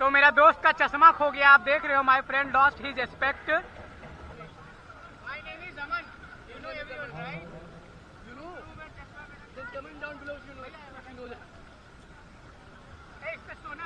तो मेरा दोस्त का चश्मा खो गया आप देख रहे हो my friend lost his expect my name is Aman you know everyone right you know just coming down below you know you know that a is पे सोना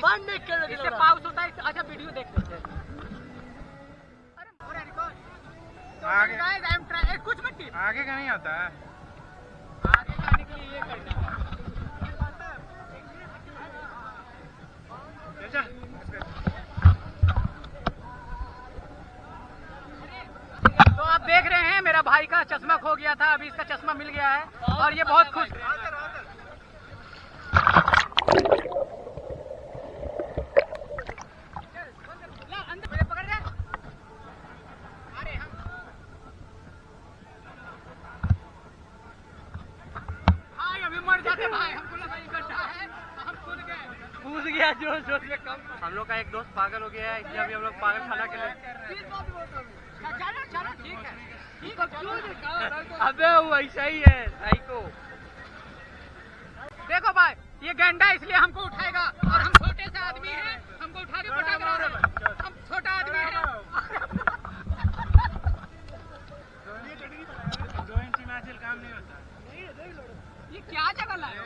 बंद नहीं कर इससे पाउस होता है अच्छा वीडियो देख लेते हैं? तो आगे- I am try- कुछ मत टीप। आगे का नहीं आता है आगे जाने के लिए ये करना है। चल, चल। तो आप देख रहे हैं मेरा भाई का चश्मा खो गया था अभी इसका चश्मा मिल गया है और ये बहुत खुश भाई अभी मर जाते भाई हमको लगा ये गड्ढा है हम कूद गए कूद गया ज़ोर ज़ोर से कम। हम लोग का एक दोस्त पागल हो गया है इसलिए अभी हम लोग पागल खाना के लिए है है अबे वो ऐसा ही है साइको देखो भाई ये गंडा इसलिए हमको उठाएगा और हम छोटे से आदमी हैं हमको उठा के पटक रहा है हम छोटा आदमी है। में काम नहीं होता ये क्या जगह लाए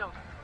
हो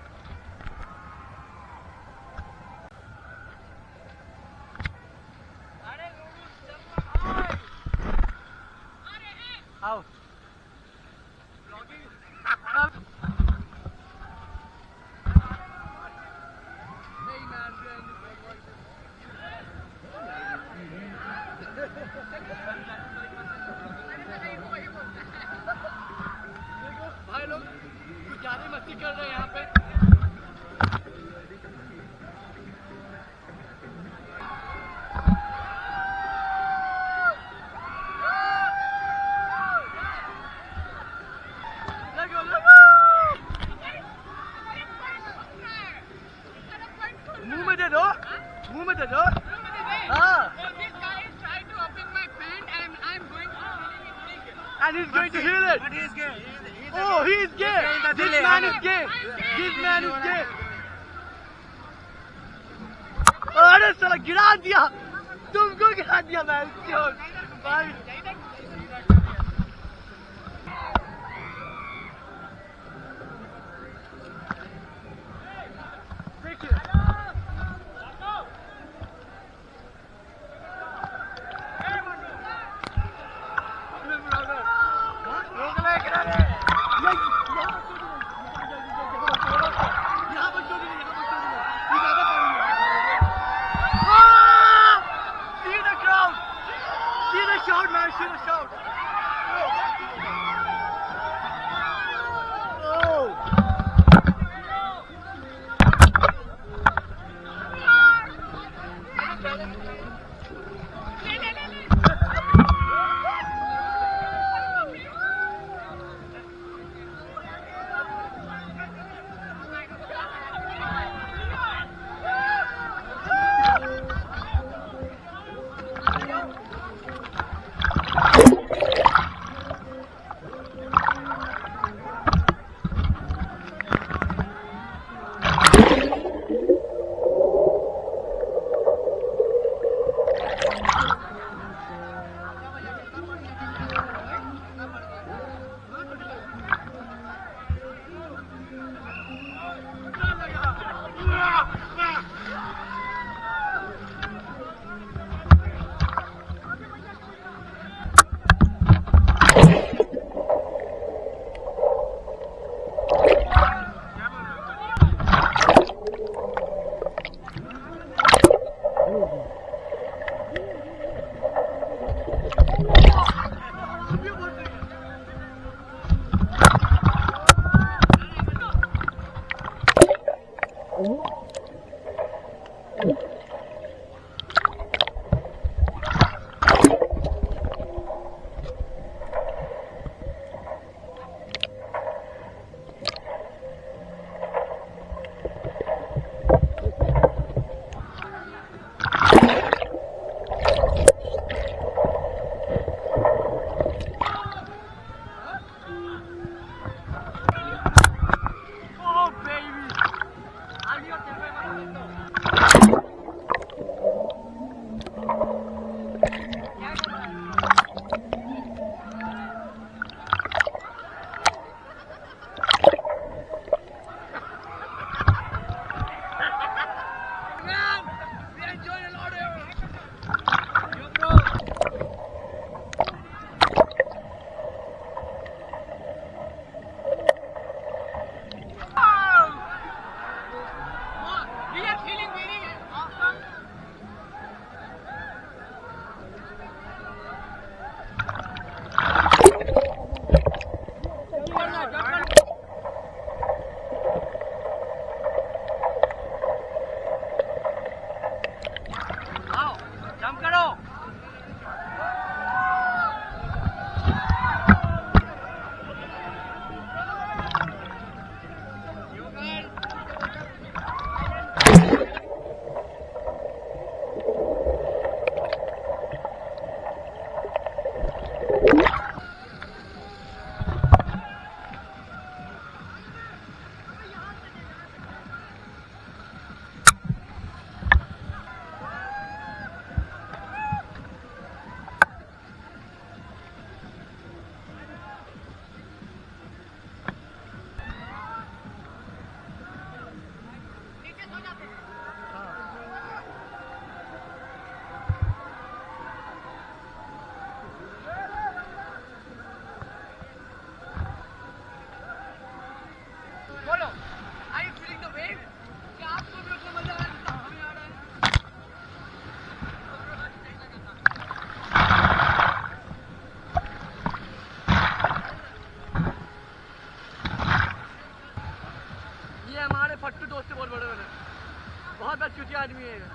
बहुत बदचूती आदमी है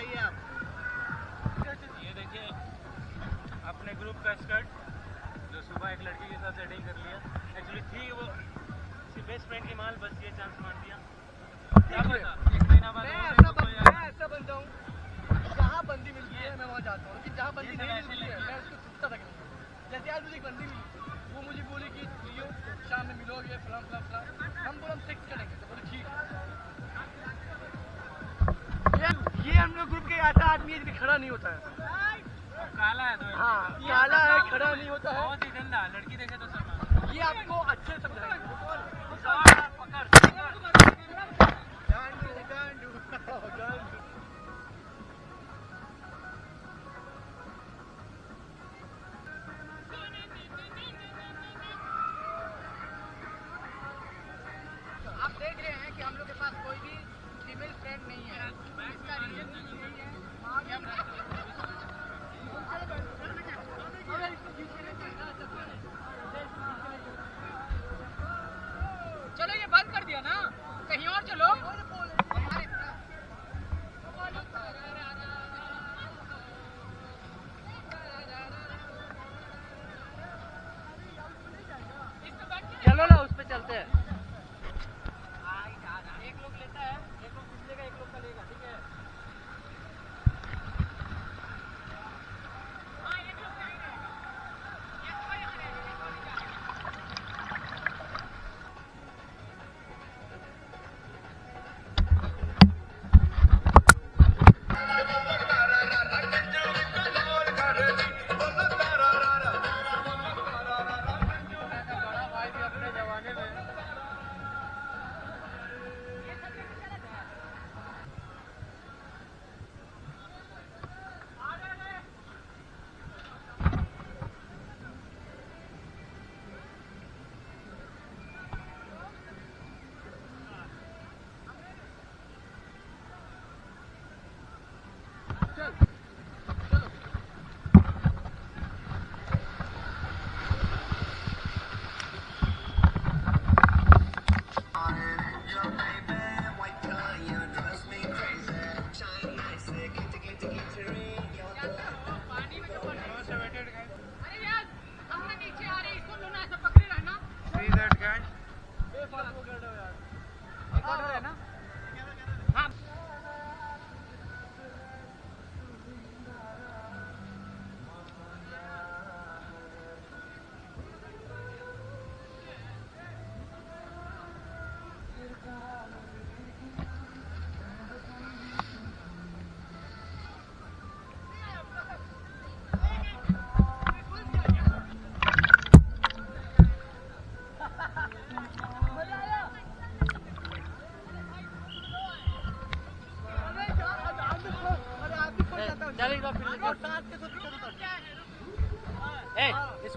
बताइए आप। ये देखिए अपने ग्रुप का स्कर्ट जो सुबह एक लड़की के साथ सेटिंग कर लिया। एक्चुअली थी वो उसकी बेस्ट फ्रेंड की माल बस ये चांस मार दिया। क्या पता एक महीना बाद मैं ऐसा बनता हूँ जहाँ बंदी मिलती है मैं वहाँ जाता हूँ। लेकिन जहाँ बंदी नहीं मिलती है मैं उसको छुपता तक नहीं हूँ। जैसे आज मुझे एक बंदी मिली वो मुझे बोली कि लियो शाम में मिलोगे फलां फलां फलां। हम बोले हम सेक्स करेंगे। तो बोले ठीक है। ऐसा आदमी है जो खड़ा नहीं होता है। काला है तो। हाँ काला है खड़ा नहीं होता है। बहुत ही गंदा लड़की देखे तो ये आपको अच्छे समझाएँगे।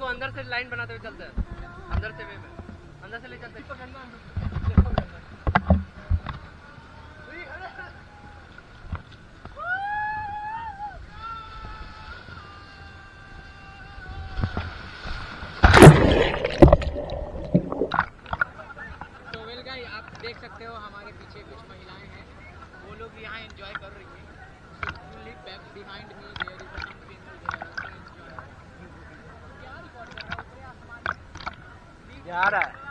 इसको अंदर से लाइन बनाते हुए चलते हैं। अंदर से वे में। अंदर से ले चलते हैं। Cara,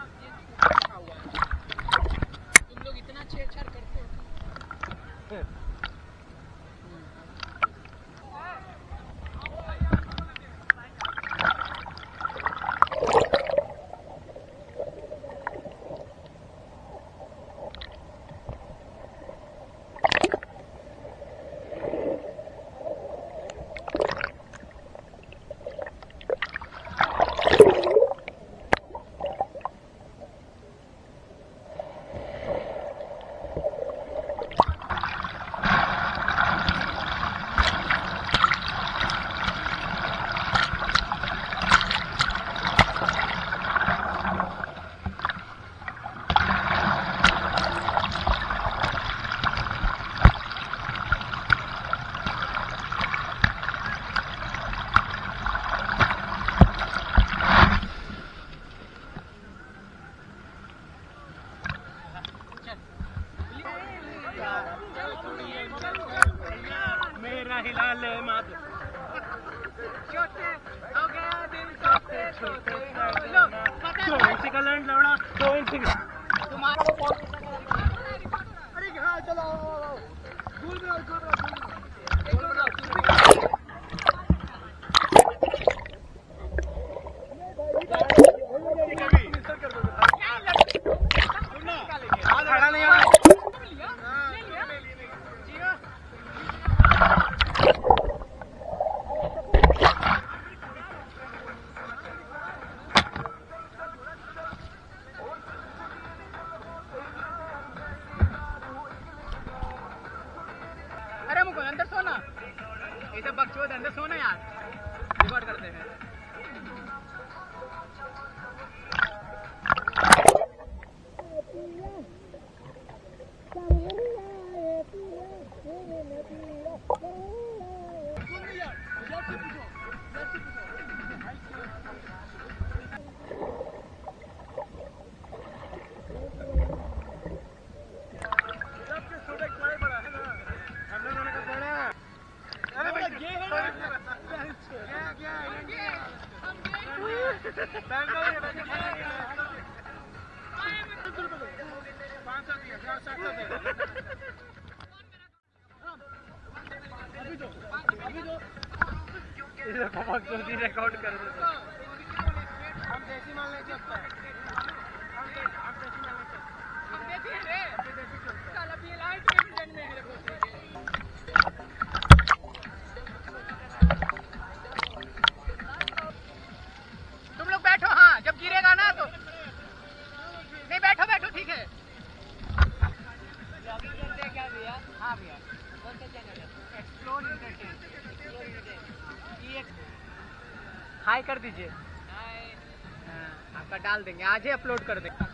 दो इंच का लैंड लौड़ा दो इंच तुम्हारा ये सब बकचोद अंदर सोना यार। रिकॉर्ड करते हैं। रिकॉर्ड कर हम देसी माल लेके आता है हम देसी माल लेके हम देसी है रे देसी चलता है लाइट के भी जन में है रे है हाई कर दीजिए। हाँ, आपका डाल देंगे। आज ही अपलोड कर देंगे।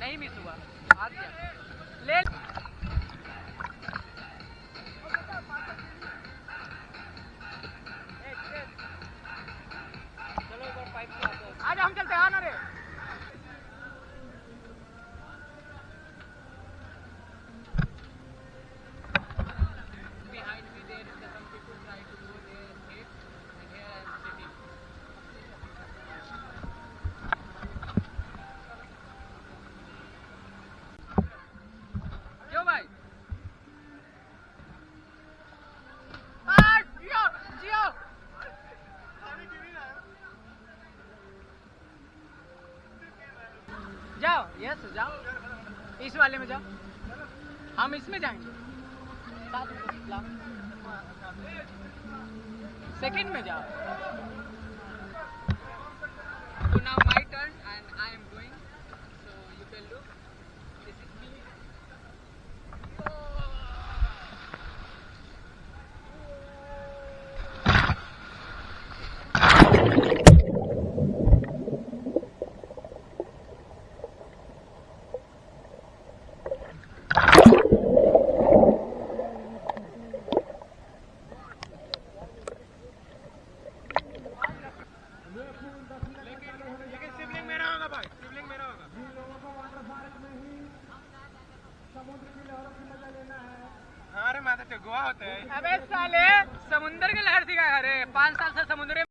नहीं मिस हुआ। आ गया ले यस जाओ। इस वाले में जाओ। हम इसमें जाएँगे। सेकंड में जाओ। अबे साले समुंदर के